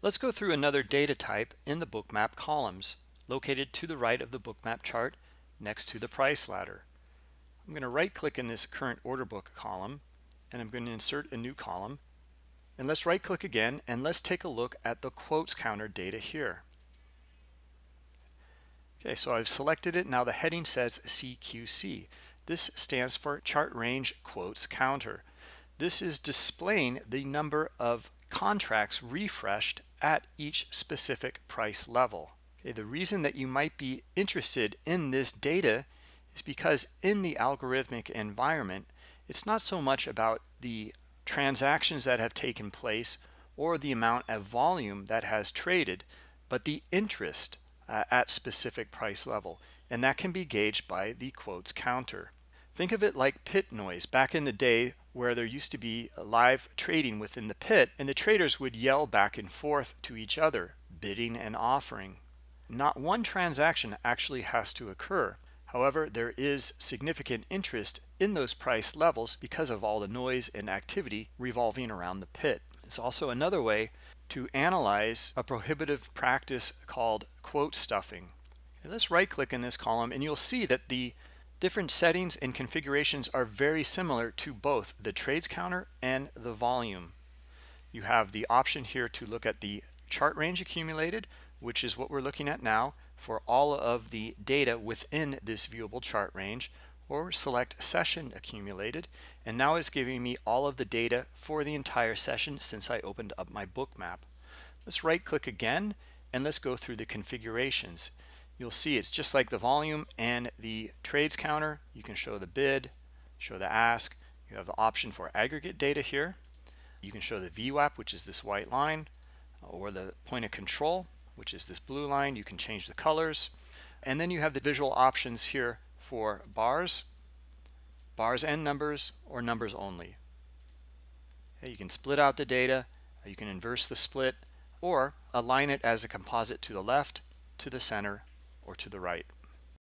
Let's go through another data type in the bookmap columns located to the right of the bookmap chart next to the price ladder. I'm going to right click in this current order book column and I'm going to insert a new column and let's right click again and let's take a look at the quotes counter data here. Okay, so I've selected it. Now the heading says CQC. This stands for chart range quotes counter. This is displaying the number of contracts refreshed at each specific price level. Okay, the reason that you might be interested in this data is because in the algorithmic environment, it's not so much about the transactions that have taken place or the amount of volume that has traded, but the interest uh, at specific price level. And that can be gauged by the quotes counter. Think of it like pit noise back in the day where there used to be live trading within the pit and the traders would yell back and forth to each other, bidding and offering. Not one transaction actually has to occur. However, there is significant interest in those price levels because of all the noise and activity revolving around the pit. It's also another way to analyze a prohibitive practice called quote stuffing. Let's right click in this column and you'll see that the different settings and configurations are very similar to both the trades counter and the volume. You have the option here to look at the chart range accumulated, which is what we're looking at now for all of the data within this viewable chart range or select session accumulated and now it's giving me all of the data for the entire session since I opened up my Bookmap. Let's right click again and let's go through the configurations. You'll see it's just like the volume and the trades counter. You can show the bid, show the ask. You have the option for aggregate data here. You can show the VWAP, which is this white line, or the point of control, which is this blue line. You can change the colors. And then you have the visual options here for bars, bars and numbers, or numbers only. You can split out the data, you can inverse the split, or align it as a composite to the left, to the center, or to the right.